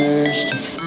supposed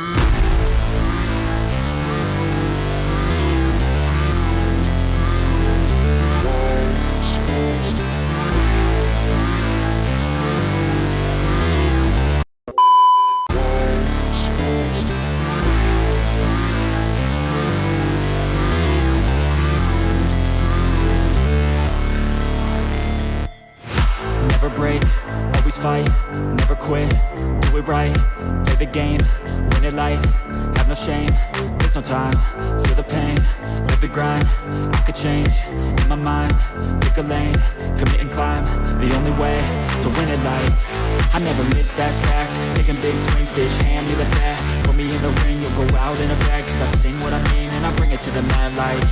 mind, pick a lane, commit and climb, the only way to win it life, I never miss, that's fact, taking big swings, bitch, hand me the bat, put me in the ring, you'll go out in a bag, cause I sing what I mean, and I bring it to the mad light,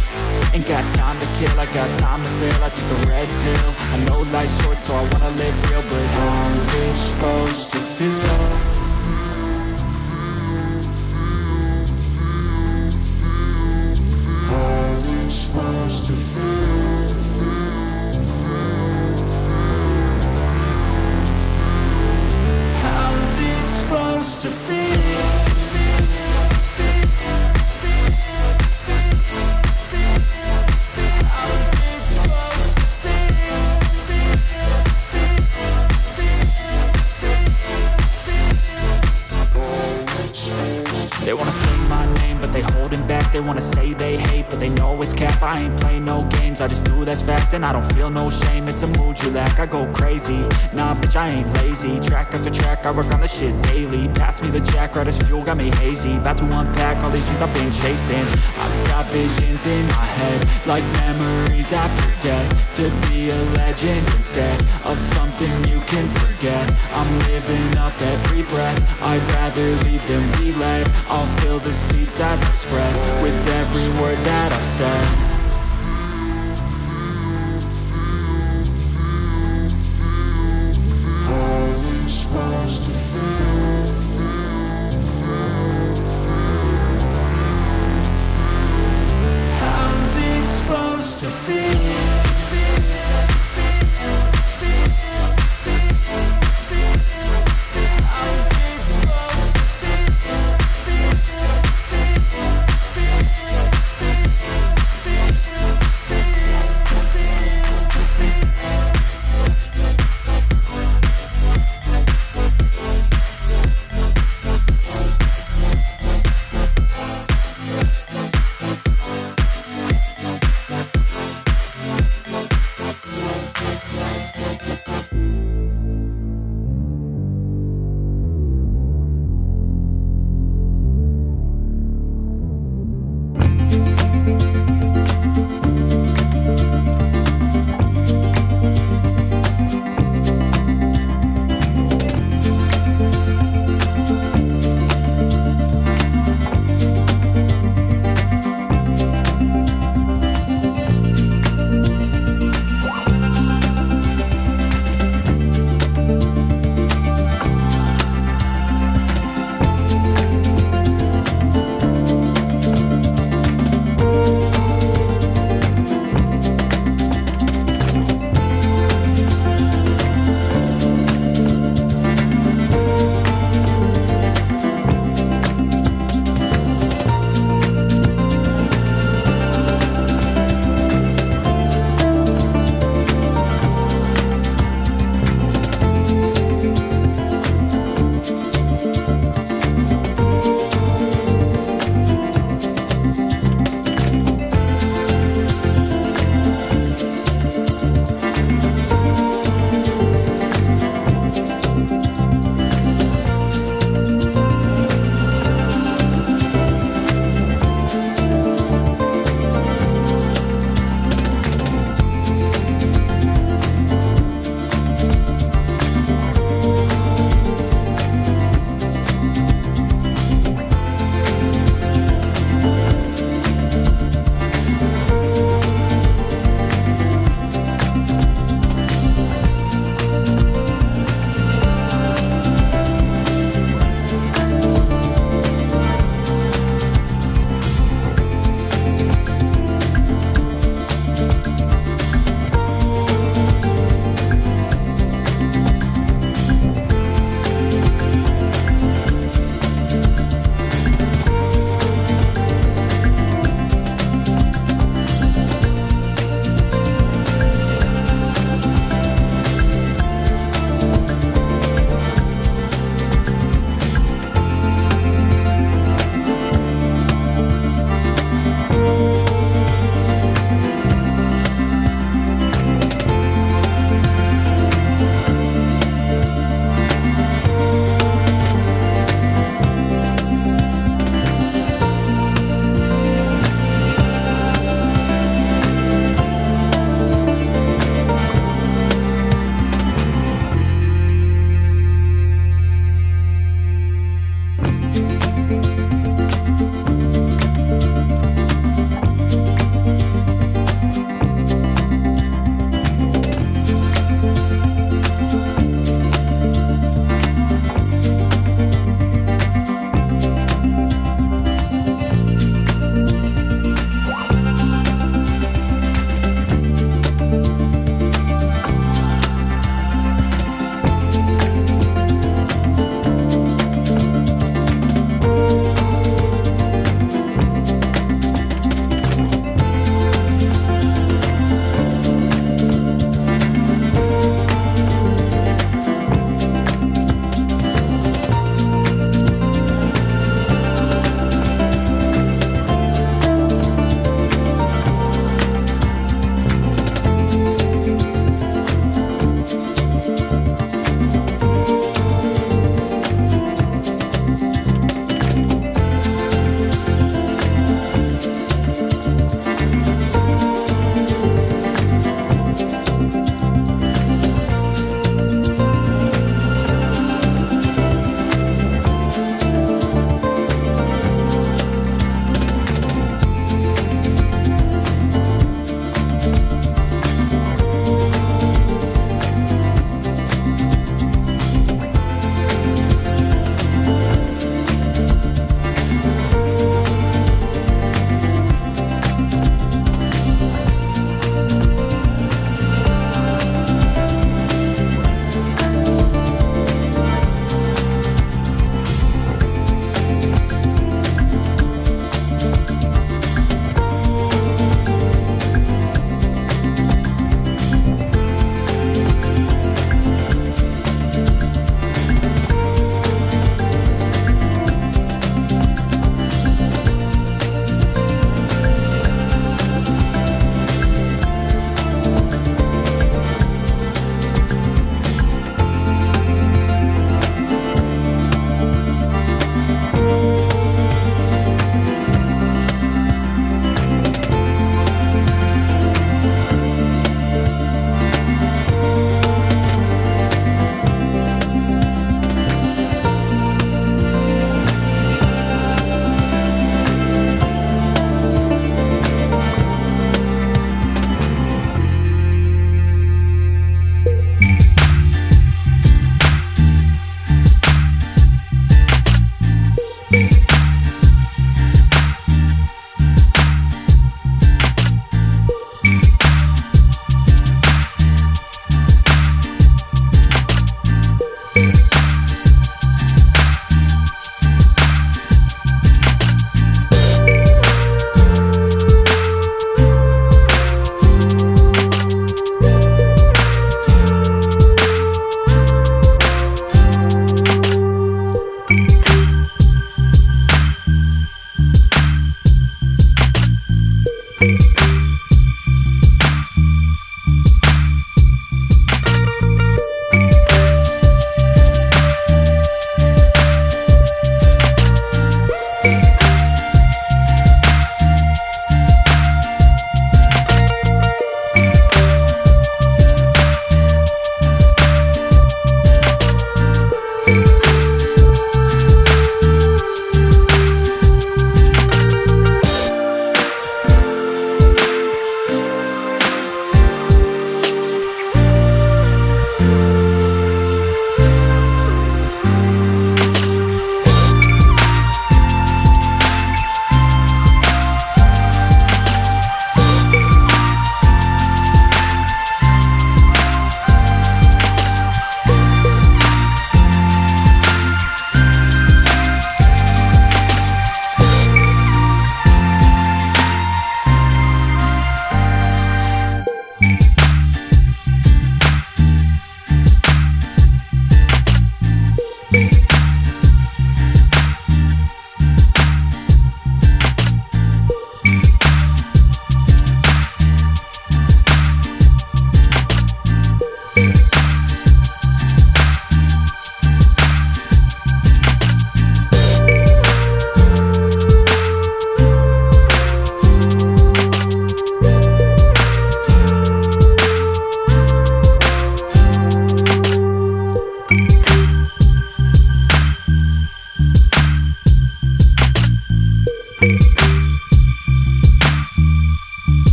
ain't got time to kill, I got time to feel, I took the red pill, I know life's short, so I wanna live real, but how's it supposed to feel? Wanna say they hate, but they know it's cap. I ain't play no games, I just do that's fact And I don't feel no shame, it's a mood you lack I go crazy, nah bitch I ain't lazy. Track after track, I work on the shit daily. Pass me the jack, right as fuel, got me hazy. About to unpack all these dreams I've been chasing. I've got visions in my head Like memories after death. To be a legend instead Of something you can forget. I'm living up every breath. I'd rather lead than be led I'll fill the seats as I spread With every word that I've said